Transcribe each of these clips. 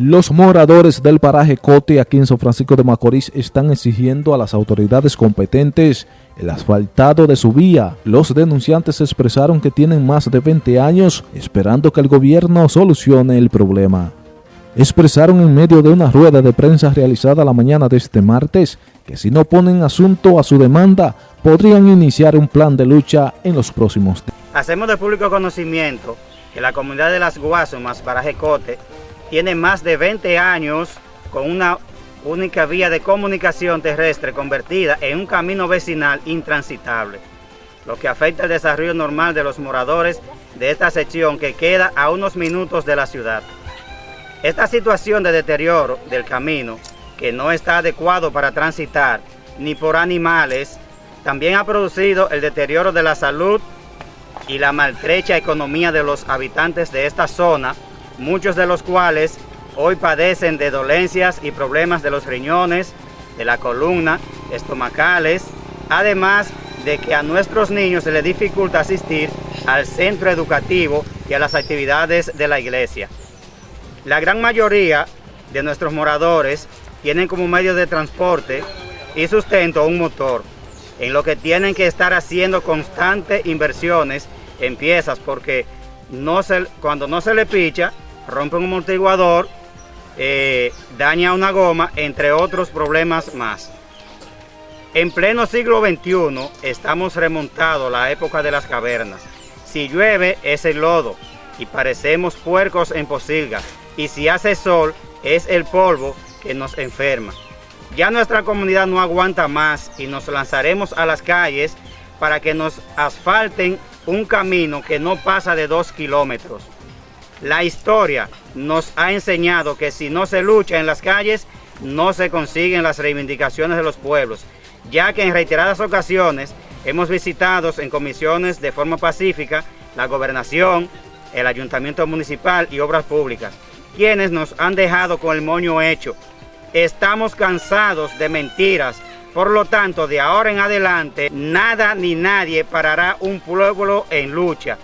Los moradores del paraje Cote aquí en San Francisco de Macorís están exigiendo a las autoridades competentes el asfaltado de su vía. Los denunciantes expresaron que tienen más de 20 años esperando que el gobierno solucione el problema. Expresaron en medio de una rueda de prensa realizada la mañana de este martes que si no ponen asunto a su demanda podrían iniciar un plan de lucha en los próximos días. Hacemos de público conocimiento que la comunidad de las Guasumas, paraje Cote, tiene más de 20 años con una única vía de comunicación terrestre convertida en un camino vecinal intransitable, lo que afecta el desarrollo normal de los moradores de esta sección que queda a unos minutos de la ciudad. Esta situación de deterioro del camino, que no está adecuado para transitar ni por animales, también ha producido el deterioro de la salud y la maltrecha economía de los habitantes de esta zona, muchos de los cuales hoy padecen de dolencias y problemas de los riñones, de la columna, estomacales, además de que a nuestros niños se les dificulta asistir al centro educativo y a las actividades de la iglesia. La gran mayoría de nuestros moradores tienen como medio de transporte y sustento un motor, en lo que tienen que estar haciendo constantes inversiones en piezas porque no se, cuando no se le picha, rompe un amortiguador, eh, daña una goma, entre otros problemas más. En pleno siglo XXI estamos remontados a la época de las cavernas. Si llueve es el lodo y parecemos puercos en posilgas. Y si hace sol es el polvo que nos enferma. Ya nuestra comunidad no aguanta más y nos lanzaremos a las calles para que nos asfalten un camino que no pasa de dos kilómetros. La historia nos ha enseñado que si no se lucha en las calles, no se consiguen las reivindicaciones de los pueblos, ya que en reiteradas ocasiones hemos visitado en comisiones de forma pacífica la gobernación, el ayuntamiento municipal y obras públicas, quienes nos han dejado con el moño hecho. Estamos cansados de mentiras, por lo tanto, de ahora en adelante, nada ni nadie parará un pueblo en lucha.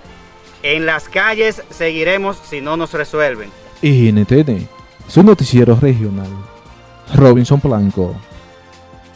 En las calles seguiremos si no nos resuelven. Y NTN, su noticiero regional. Robinson Blanco.